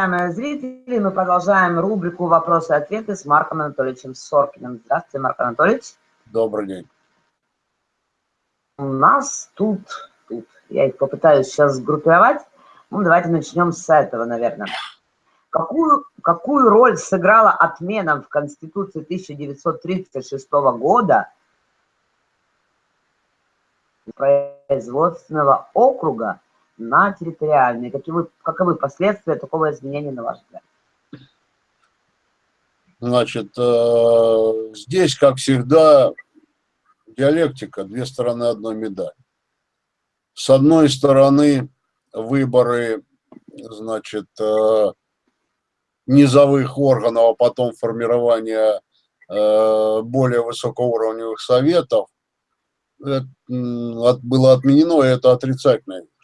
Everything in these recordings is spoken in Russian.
уважаемые зрители, мы продолжаем рубрику «Вопросы-ответы» с Марком Анатольевичем Соркиным. Здравствуйте, Марк Анатольевич. Добрый день. У нас тут, тут, я их попытаюсь сейчас сгруппировать. Ну, давайте начнем с этого, наверное. Какую, какую роль сыграла отмена в Конституции 1936 года производственного округа на территориальные? Каковы, каковы последствия такого изменения, на ваш взгляд? Значит, э, здесь, как всегда, диалектика, две стороны одной медали. С одной стороны, выборы, значит, э, низовых органов, а потом формирование э, более высокоуровневых советов, было отменено, и это отрицательная вещь.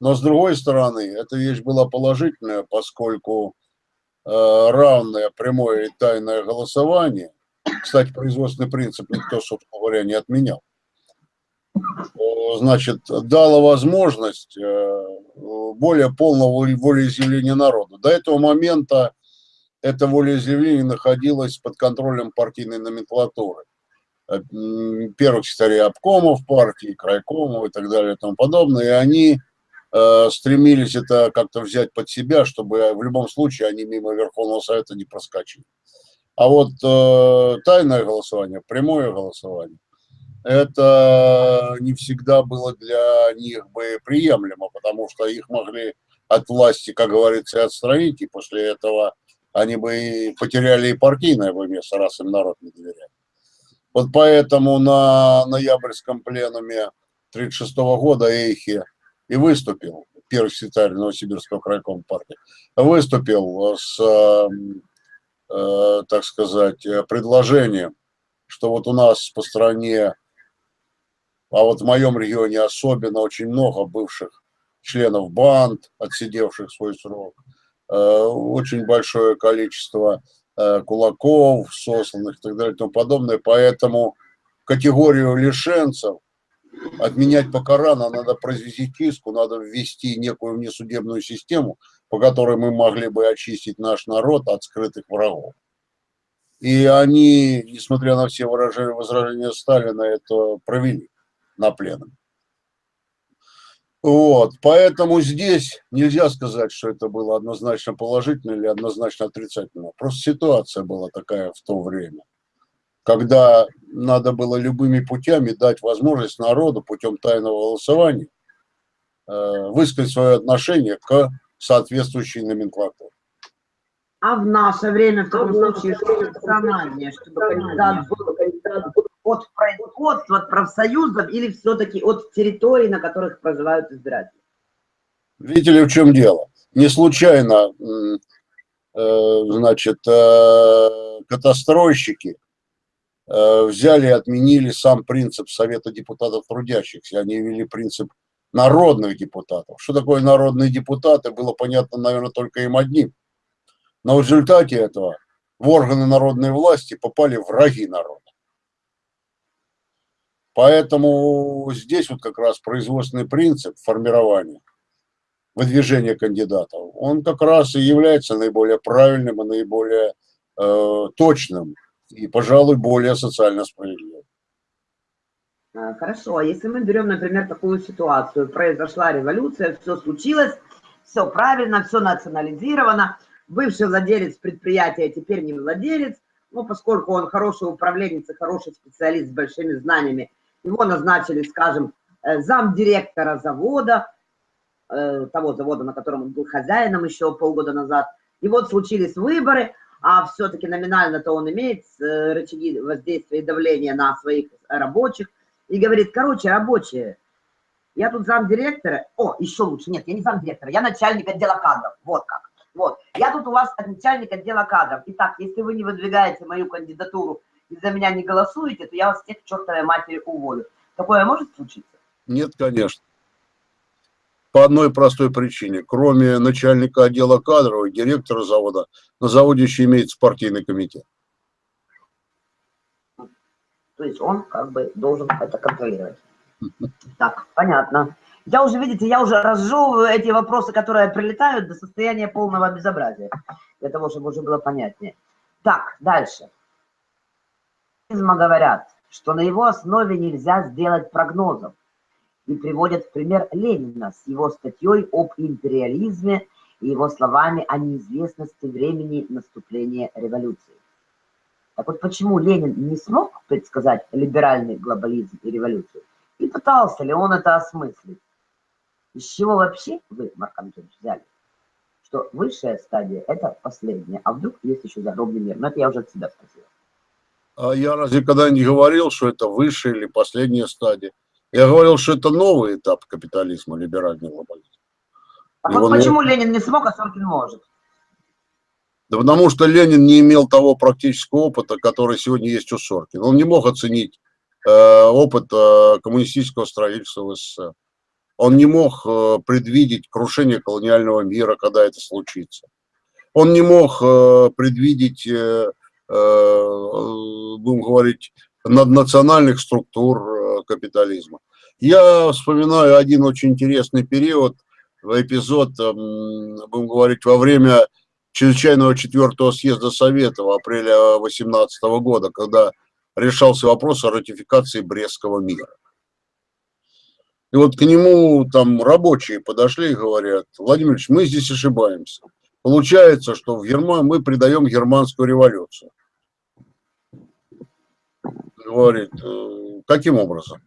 Но с другой стороны, эта вещь была положительная, поскольку э, равное прямое и тайное голосование, кстати, производственный принцип никто, собственно говоря, не отменял, значит, дало возможность э, более полного волеизъявления народа. До этого момента это волеизъявление находилось под контролем партийной номенклатуры. Э, первых секретарей обкомов партии, крайкомов и так далее и тому подобное. И они стремились это как-то взять под себя, чтобы в любом случае они мимо Верховного Совета не проскочили. А вот э, тайное голосование, прямое голосование, это не всегда было для них бы приемлемо, потому что их могли от власти, как говорится, отстранить, и после этого они бы потеряли и партийное бы место, раз им народ не доверяет. Вот поэтому на ноябрьском пленуме 1936 года Эйхи и выступил, первый секретарь Новосибирского крайкома партии, выступил с, э, так сказать, предложением, что вот у нас по стране а вот в моем регионе особенно очень много бывших членов банд, отсидевших свой срок, э, очень большое количество э, кулаков, сосланных и так далее и тому подобное. Поэтому категорию лишенцев отменять пока рано, надо произвести чистку, надо ввести некую внесудебную систему, по которой мы могли бы очистить наш народ от скрытых врагов. И они, несмотря на все выражения, возражения Сталина, это провели на пленум. Вот, поэтому здесь нельзя сказать, что это было однозначно положительно или однозначно отрицательно. Просто ситуация была такая в то время, когда надо было любыми путями дать возможность народу путем тайного голосования э, высказать свое отношение к соответствующей номенклатуре. А в наше время, в таком случае, что рациональнее, чтобы кандидат был, кандидат был от производства, от профсоюзов или все-таки от территорий, на которых проживают избиратели? Видите ли, в чем дело? Не случайно, э, значит, э, катастройщики взяли и отменили сам принцип Совета депутатов трудящихся. Они ввели принцип народных депутатов. Что такое народные депутаты, было понятно, наверное, только им одним. Но в результате этого в органы народной власти попали враги народа. Поэтому здесь вот как раз производственный принцип формирования, выдвижения кандидатов, он как раз и является наиболее правильным и наиболее э, точным и, пожалуй, более социально справедливым. А, хорошо, а если мы берем, например, такую ситуацию, произошла революция, все случилось, все правильно, все национализировано, бывший владелец предприятия теперь не владелец, ну, поскольку он хороший управленец и хороший специалист с большими знаниями, его назначили, скажем, э, замдиректора завода, э, того завода, на котором он был хозяином еще полгода назад. И вот случились выборы, а все-таки номинально-то он имеет э, рычаги воздействия и давления на своих рабочих. И говорит, короче, рабочие, я тут замдиректора, о, еще лучше, нет, я не замдиректора, я начальник отдела кадров, вот как. Вот, я тут у вас начальник отдела кадров. Итак, если вы не выдвигаете мою кандидатуру и за меня не голосуете, то я вас всех к чертовой матери уволю. Такое может случиться? Нет, конечно. По одной простой причине. Кроме начальника отдела кадров и директора завода, на заводе еще имеется партийный комитет. То есть он как бы должен это контролировать. Так, понятно. Я уже, видите, я уже разжевываю эти вопросы, которые прилетают до состояния полного безобразия, для того, чтобы уже было понятнее. Так, дальше. Говорят, что на его основе нельзя сделать прогнозов и приводят в пример Ленина с его статьей об империализме и его словами о неизвестности времени наступления революции. Так вот, почему Ленин не смог предсказать либеральный глобализм и революцию? И пытался ли он это осмыслить? Из чего вообще вы, Марк Антонович, взяли? Что высшая стадия – это последняя, а вдруг есть еще загробный мир? Но это я уже от себя спросил. А я разве когда не говорил, что это высшая или последняя стадия? Я говорил, что это новый этап капитализма, либеральный глобализм. А вот почему Ленин не смог, а Соркин может? Да потому что Ленин не имел того практического опыта, который сегодня есть у Соркина. Он не мог оценить э, опыт э, коммунистического строительства в СССР. Он не мог э, предвидеть крушение колониального мира, когда это случится. Он не мог э, предвидеть, э, э, будем говорить, наднациональных структур э, капитализма. Я вспоминаю один очень интересный период, эпизод, эм, будем говорить, во время чрезвычайного четвертого съезда Совета в апреле 2018 года, когда решался вопрос о ратификации Брестского мира. И вот к нему там рабочие подошли и говорят, Владимир Ильич, мы здесь ошибаемся. Получается, что в Германии мы придаем германскую революцию. Говорит, «Э, каким образом?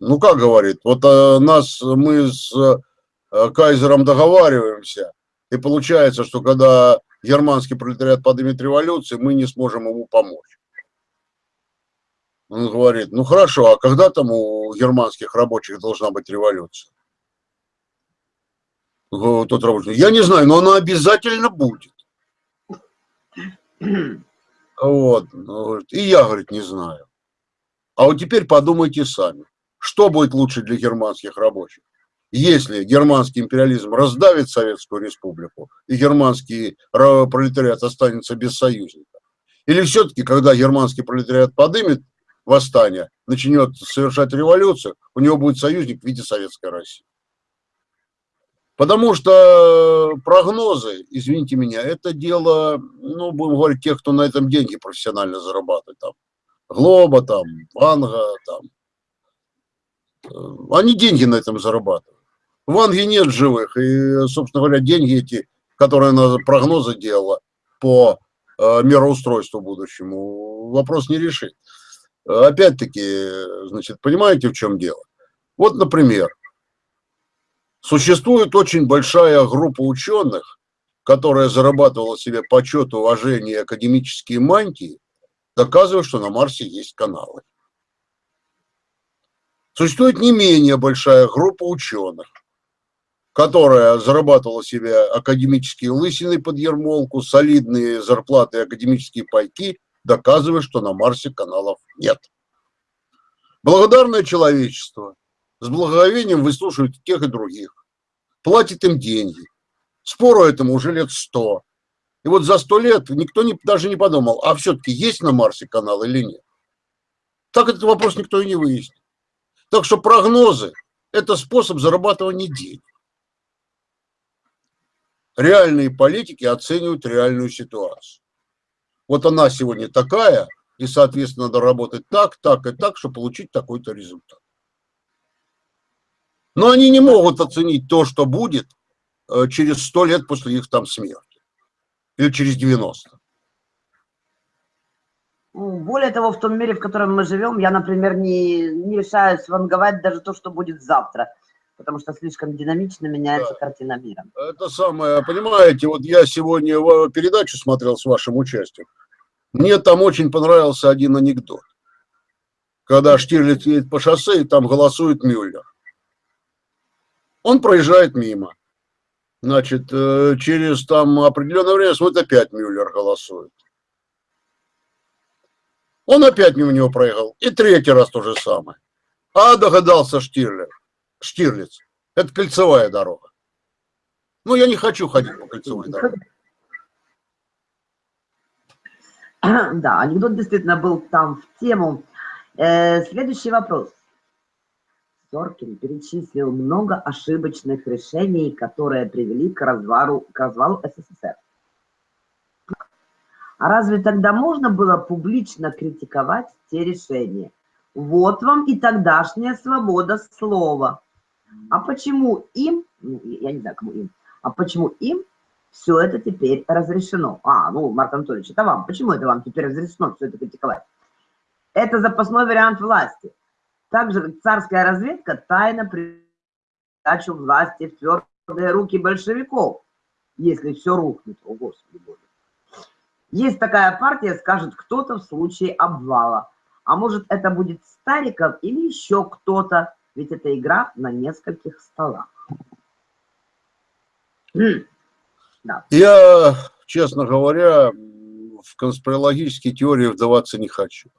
Ну как говорит, вот э, нас, мы с э, Кайзером договариваемся, и получается, что когда германский пролетариат поднимет революцию, мы не сможем ему помочь. Он говорит, ну хорошо, а когда там у германских рабочих должна быть революция? Тот рабочий, я не знаю, но она обязательно будет. Вот. И я, говорит, не знаю. А вот теперь подумайте сами, что будет лучше для германских рабочих? если германский империализм раздавит Советскую Республику, и германский пролетариат останется без союзника? Или все-таки, когда германский пролетариат подымет восстание, начнет совершать революцию, у него будет союзник в виде Советской России? Потому что прогнозы, извините меня, это дело, ну, будем говорить, тех, кто на этом деньги профессионально зарабатывает. Там, Глоба, там, Ванга, там. Э, они деньги на этом зарабатывают. В Англии нет живых, и, собственно говоря, деньги эти, которые она прогнозы делала по э, мироустройству будущему, вопрос не решит. Опять-таки, значит, понимаете, в чем дело? Вот, например, существует очень большая группа ученых, которая зарабатывала себе почет, уважение академические мантии, доказывая, что на Марсе есть каналы. Существует не менее большая группа ученых, которая зарабатывала себе академические лысины под ермолку, солидные зарплаты и академические пайки, доказывая, что на Марсе каналов нет. Благодарное человечество с благоговением выслушивает тех и других, платит им деньги. Спору этому уже лет сто. И вот за сто лет никто не, даже не подумал, а все-таки есть на Марсе канал или нет. Так этот вопрос никто и не выяснил. Так что прогнозы – это способ зарабатывания денег реальные политики оценивают реальную ситуацию. Вот она сегодня такая, и, соответственно, надо работать так, так и так, чтобы получить такой-то результат. Но они не могут оценить то, что будет э, через 100 лет после их там смерти. Или через 90. Ну, более того, в том мире, в котором мы живем, я, например, не, не решаюсь ванговать даже то, что будет завтра потому что слишком динамично меняется да. картина мира. Это самое, понимаете, вот я сегодня передачу смотрел с вашим участием. Мне там очень понравился один анекдот. Когда Штирлиц едет по шоссе, и там голосует Мюллер. Он проезжает мимо. Значит, э, через там определенное время смотрит, опять Мюллер голосует. Он опять мимо него проехал. И третий раз то же самое. А догадался Штирлиц. Штирлиц. Это кольцевая дорога. Ну, я не хочу ходить по кольцевой дороге. Да, анекдот действительно был там в тему. Э, следующий вопрос. Соркин перечислил много ошибочных решений, которые привели к развалу, к развалу СССР. А разве тогда можно было публично критиковать те решения? Вот вам и тогдашняя свобода слова. А почему им, ну, я не знаю, кому им, а почему им все это теперь разрешено? А, ну, Марк Анатольевич, это вам. Почему это вам теперь разрешено все это критиковать? Это запасной вариант власти. Также царская разведка тайно передачу власти в твердые руки большевиков, если все рухнет. О, Господи Боже. Есть такая партия, скажет кто-то в случае обвала. А может это будет Стариков или еще кто-то, ведь это игра на нескольких столах. Да. Я, честно говоря, в конспирологические теории вдаваться не хочу.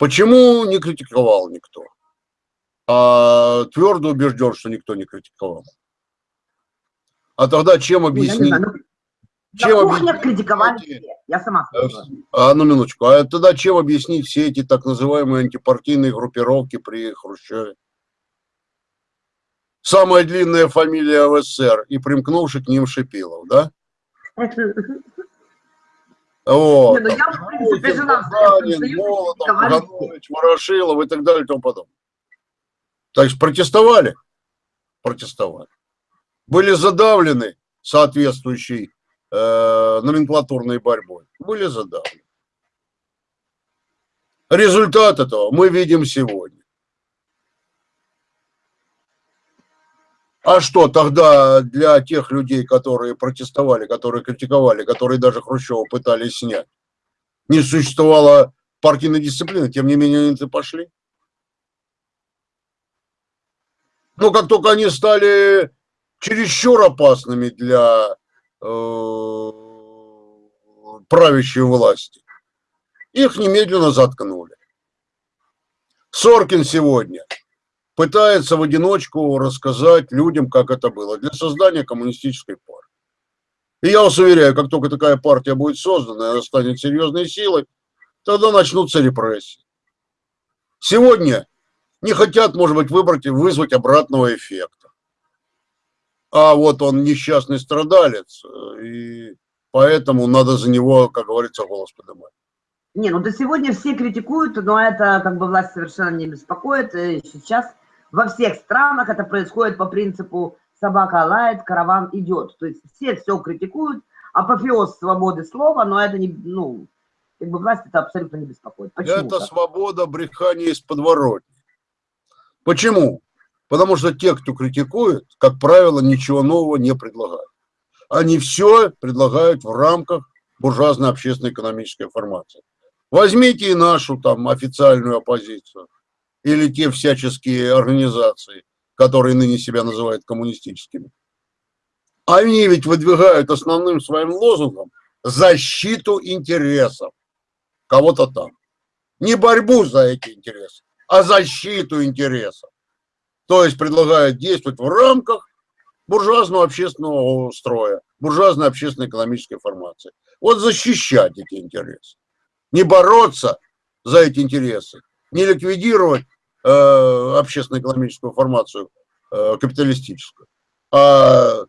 Почему не критиковал никто? А твердо убежден, что никто не критиковал. А тогда чем объяснить? Ну, чем на кухнях критиковали все. Я сама э, сказала. А, ну, минуточку. А тогда чем объяснить все эти так называемые антипартийные группировки при Хрущеве? Самая длинная фамилия в СССР и примкнувший к ним Шипилов, да? Вот. Не, ну я, в принципе, жена Сталин, Молотов, Ворошилов и так далее и тому подобное. То есть протестовали? Протестовали. Были задавлены соответствующей э, номенклатурной борьбой. Были задавлены. Результат этого мы видим сегодня. А что тогда для тех людей, которые протестовали, которые критиковали, которые даже Хрущева пытались снять, не существовало партийной дисциплины, тем не менее они пошли? Но как только они стали чересчур опасными для э, правящей власти, их немедленно заткнули. Соркин сегодня – пытается в одиночку рассказать людям, как это было, для создания коммунистической партии. И я вас уверяю, как только такая партия будет создана, она станет серьезной силой, тогда начнутся репрессии. Сегодня не хотят, может быть, выбрать вызвать обратного эффекта. А вот он несчастный страдалец, и поэтому надо за него, как говорится, голос поднимать. Не, ну до сегодня все критикуют, но это как бы власть совершенно не беспокоит. И сейчас во всех странах это происходит по принципу собака лает, караван идет. То есть все все критикуют, апофеоз свободы слова, но это не, ну, как бы власть это абсолютно не беспокоит. Почему это так? свобода брехания из подворотни. Почему? Потому что те, кто критикует, как правило, ничего нового не предлагают. Они все предлагают в рамках буржуазной общественно-экономической формации. Возьмите и нашу там официальную оппозицию или те всяческие организации, которые ныне себя называют коммунистическими. Они ведь выдвигают основным своим лозунгом защиту интересов кого-то там. Не борьбу за эти интересы, а защиту интересов. То есть предлагают действовать в рамках буржуазного общественного строя, буржуазной общественно-экономической формации. Вот защищать эти интересы. Не бороться за эти интересы, не ликвидировать э, общественно-экономическую формацию э, капиталистическую, а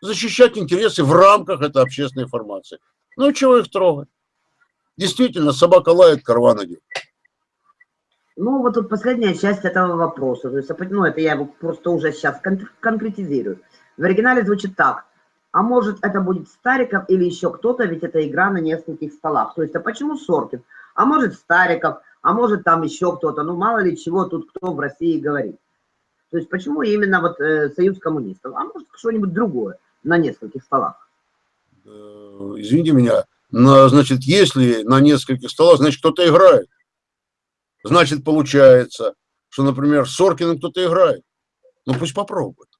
защищать интересы в рамках этой общественной формации. Ну, чего их трогать? Действительно, собака лает, карван идет. Ну, вот тут последняя часть этого вопроса. То есть, ну, это я его просто уже сейчас кон конкретизирую. В оригинале звучит так. А может, это будет Стариков или еще кто-то, ведь это игра на нескольких столах. То есть, а почему Соркин? А может, Стариков, а может там еще кто-то, ну мало ли чего тут кто в России говорит. То есть почему именно вот э, Союз коммунистов, а может что-нибудь другое на нескольких столах? Э, извините меня, но, значит, если на нескольких столах, значит кто-то играет. Значит получается, что, например, Соркиным кто-то играет. Ну пусть попробует.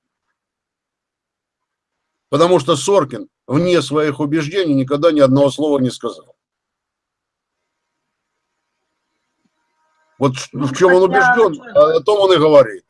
Потому что Соркин вне своих убеждений никогда ни одного слова не сказал. Вот ну, в чем он убежден, о том он и говорит.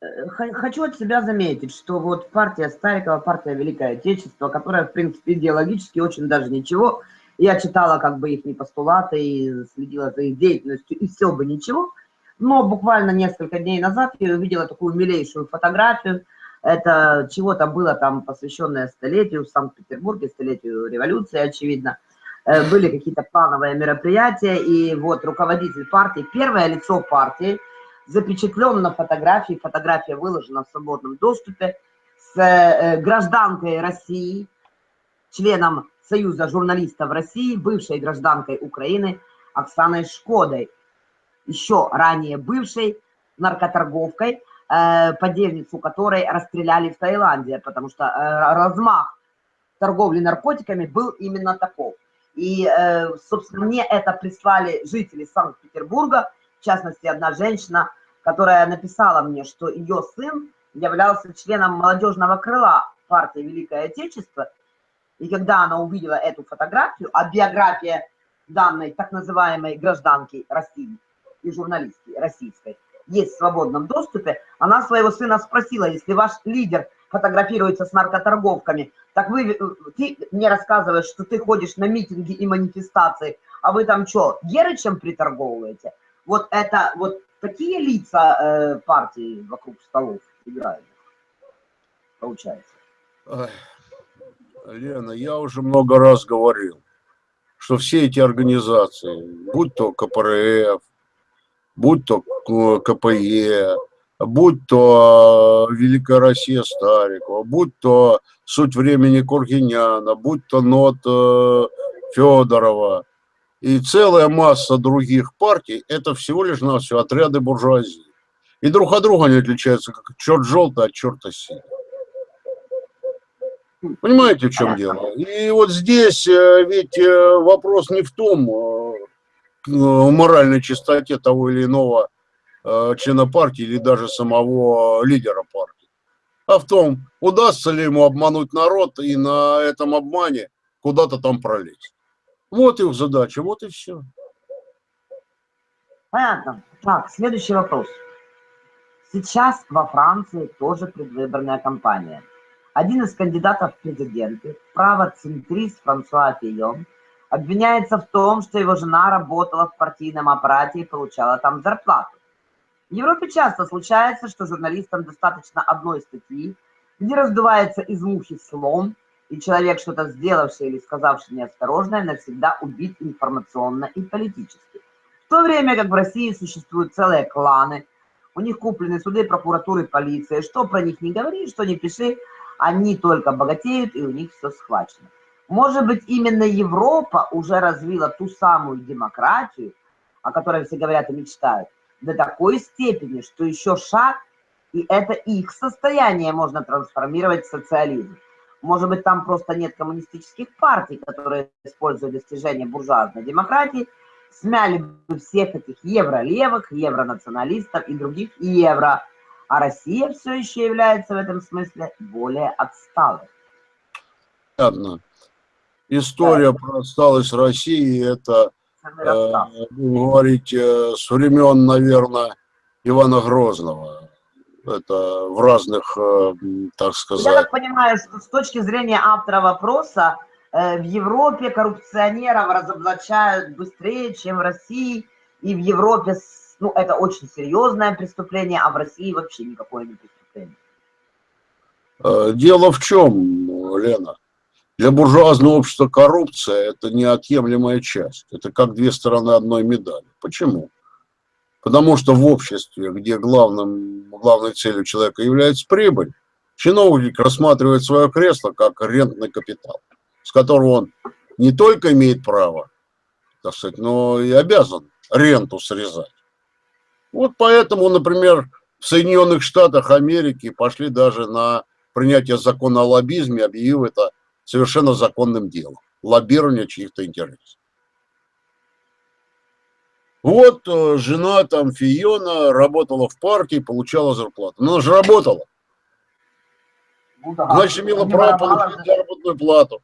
Э, хочу от себя заметить, что вот партия Старикова, партия Великое Отечество, которая, в принципе, идеологически очень даже ничего, я читала как бы их постулаты и следила за их деятельностью, и все бы ничего, Но буквально несколько дней назад я увидела такую милейшую фотографию. Это чего-то было там посвященное столетию в Санкт-Петербурге, столетию революции, очевидно. Э, были какие-то плановые мероприятия, и вот руководитель партии, первое лицо партии, запечатлен на фотографии, фотография выложена в свободном доступе, с э, гражданкой России, членом Союза журналистов России, бывшей гражданкой Украины Оксаной Шкодой, еще ранее бывшей наркоторговкой, э, подельницу которой расстреляли в Таиланде, потому что размах торговли наркотиками был именно таков. И, собственно, мне это прислали жители Санкт-Петербурга, в частности, одна женщина, которая написала мне, что ее сын являлся членом молодежного крыла партии Великое Отечество. И когда она увидела эту фотографию, а биография данной так называемой гражданки России и журналистки российской есть в свободном доступе, она своего сына спросила, если ваш лидер фотографируется с наркоторговками, так вы, ты мне рассказываешь, что ты ходишь на митинги и манифестации, а вы там что, Герычем приторговываете? Вот это, вот такие лица э, партии вокруг столов играют, получается. Лена, я уже много раз говорил, что все эти организации, будь то КПРФ, будь то КПЕ, будь то э, Великая Россия Старикова, будь то Суть времени Кургиняна, будь то НОТ э, Федорова и целая масса других партий, это всего лишь на все отряды буржуазии. И друг от друга они отличаются, как черт желтый от черта синий. Понимаете, в чем дело? И вот здесь э, ведь вопрос не в том, моральной чистоте того или иного члена партии или даже самого лидера партии, а в том, удастся ли ему обмануть народ и на этом обмане куда-то там пролезть. Вот их задача, вот и все. Понятно. Так, следующий вопрос. Сейчас во Франции тоже предвыборная кампания. Один из кандидатов в президенты, правоцентрист Франсуа Фийон, обвиняется в том, что его жена работала в партийном аппарате и получала там зарплату. В Европе часто случается, что журналистам достаточно одной статьи, где раздувается из мухи слон, и человек, что-то сделавший или сказавший неосторожное, навсегда убит информационно и политически. В то время как в России существуют целые кланы, у них куплены суды, прокуратуры, полиция. Что про них не говори, что не пиши, они только богатеют, и у них все схвачено. Может быть, именно Европа уже развила ту самую демократию, о которой все говорят и мечтают, до такой степени, что еще шаг, и это их состояние можно трансформировать в социализм. Может быть, там просто нет коммунистических партий, которые используют достижения буржуазной демократии, смяли бы всех этих евролевых, евронационалистов и других евро, а Россия все еще является в этом смысле более отсталой. Понятно. История да. про отсталость России, это, э, говорить, э, с времен, наверное, Ивана Грозного. Это в разных, э, так сказать... Я так понимаю, что с точки зрения автора вопроса, э, в Европе коррупционеров разоблачают быстрее, чем в России, и в Европе ну, это очень серьезное преступление, а в России вообще никакое не преступление. Э, дело в чем, Лена? Для буржуазного общества коррупция – это неотъемлемая часть. Это как две стороны одной медали. Почему? Потому что в обществе, где главным, главной целью человека является прибыль, чиновник рассматривает свое кресло как рентный капитал, с которого он не только имеет право, так сказать, но и обязан ренту срезать. Вот поэтому, например, в Соединенных Штатах Америки пошли даже на принятие закона о лоббизме, объявив это совершенно законным делом. Лоббирование чьих-то интересов. Вот э, жена там Фиона работала в партии, получала зарплату. Ну, она же работала. Ну Значит, имела право получить заработную плату.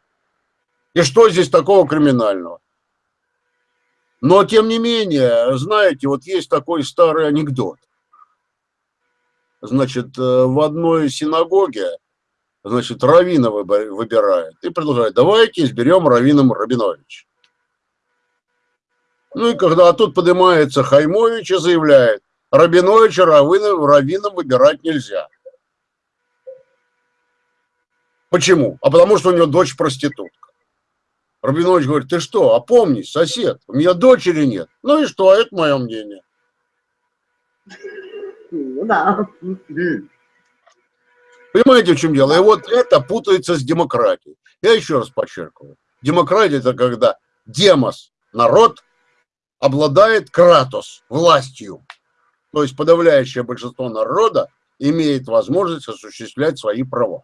И что здесь такого криминального? Но, тем не менее, знаете, вот есть такой старый анекдот. Значит, э, в одной синагоге, значит, Равина выбирает и продолжает, давайте изберем Равином Рабинович. Ну и когда а тут поднимается Хаймович и заявляет, Рабиновича раввином, раввином выбирать нельзя. Почему? А потому что у него дочь проститутка. Рабинович говорит, ты что, опомнись, сосед, у меня дочери нет. Ну и что, это мое мнение. Ну да. Понимаете, в чем дело? И вот это путается с демократией. Я еще раз подчеркиваю. Демократия – это когда демос, народ, обладает кратос, властью. То есть подавляющее большинство народа имеет возможность осуществлять свои права.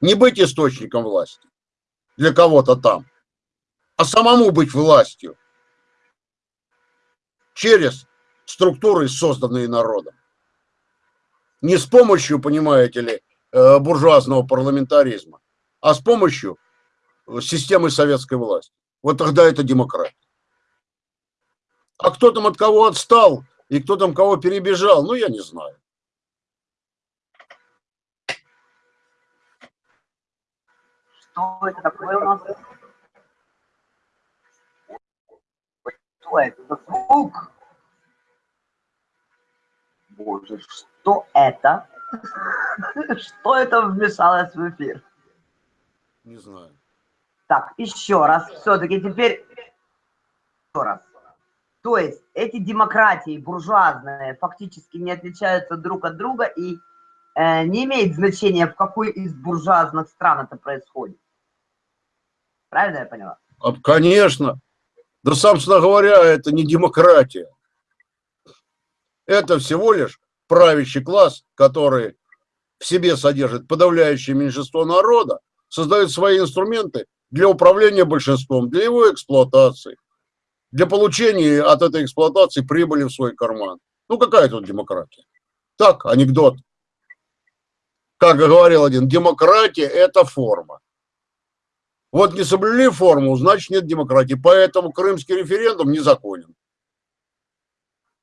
Не быть источником власти для кого-то там, а самому быть властью через структуры, созданные народом. Не с помощью, понимаете ли, буржуазного парламентаризма, а с помощью системы советской власти. Вот тогда это демократия. А кто там от кого отстал и кто там кого перебежал, ну, я не знаю. Что это такое у нас? Что это звук? Боже, что это? Что это вмешалось в эфир? Не знаю. Так, еще раз, все-таки теперь еще раз. То есть эти демократии буржуазные фактически не отличаются друг от друга и э, не имеет значения, в какой из буржуазных стран это происходит. Правильно я поняла? Конечно. Да, собственно говоря, это не демократия. Это всего лишь правящий класс, который в себе содержит подавляющее меньшинство народа, создает свои инструменты для управления большинством, для его эксплуатации для получения от этой эксплуатации прибыли в свой карман. Ну, какая тут демократия? Так, анекдот. Как говорил один, демократия – это форма. Вот не соблюли форму, значит нет демократии. Поэтому крымский референдум незаконен.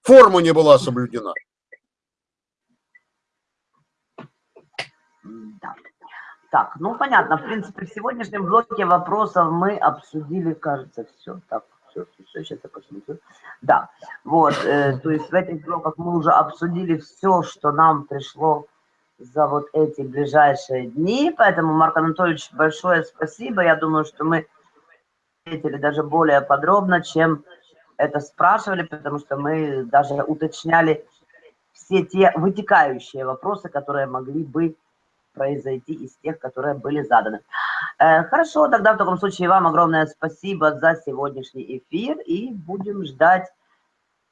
Форма не была соблюдена. Да. Так, ну понятно. В принципе, в сегодняшнем блоке вопросов мы обсудили, кажется, все. Так, все, все, сейчас я посмотрю. Да, вот, э, то есть в этих блоках мы уже обсудили все, что нам пришло за вот эти ближайшие дни, поэтому, Марк Анатольевич, большое спасибо. Я думаю, что мы ответили даже более подробно, чем это спрашивали, потому что мы даже уточняли все те вытекающие вопросы, которые могли бы произойти из тех, которые были заданы. Э, хорошо, тогда в таком случае вам огромное спасибо за сегодняшний эфир и будем ждать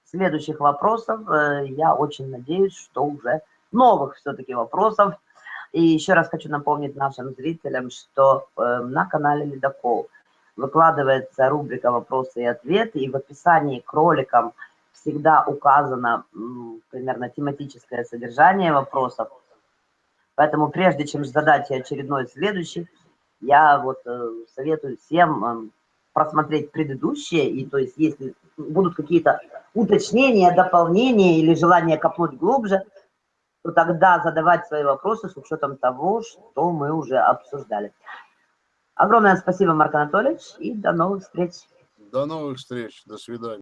следующих вопросов. Э, я очень надеюсь, что уже новых все-таки вопросов. И еще раз хочу напомнить нашим зрителям, что э, на канале Ледокол выкладывается рубрика «Вопросы и ответы», и в описании к роликам всегда указано примерно тематическое содержание вопросов, Поэтому прежде чем задать очередной следующий, я вот э, советую всем э, просмотреть предыдущие, и то есть если будут какие-то уточнения, дополнения или желание копнуть глубже, то тогда задавать свои вопросы с учетом того, что мы уже обсуждали. Огромное спасибо, Марк Анатольевич, и до новых встреч. До новых встреч, до свидания.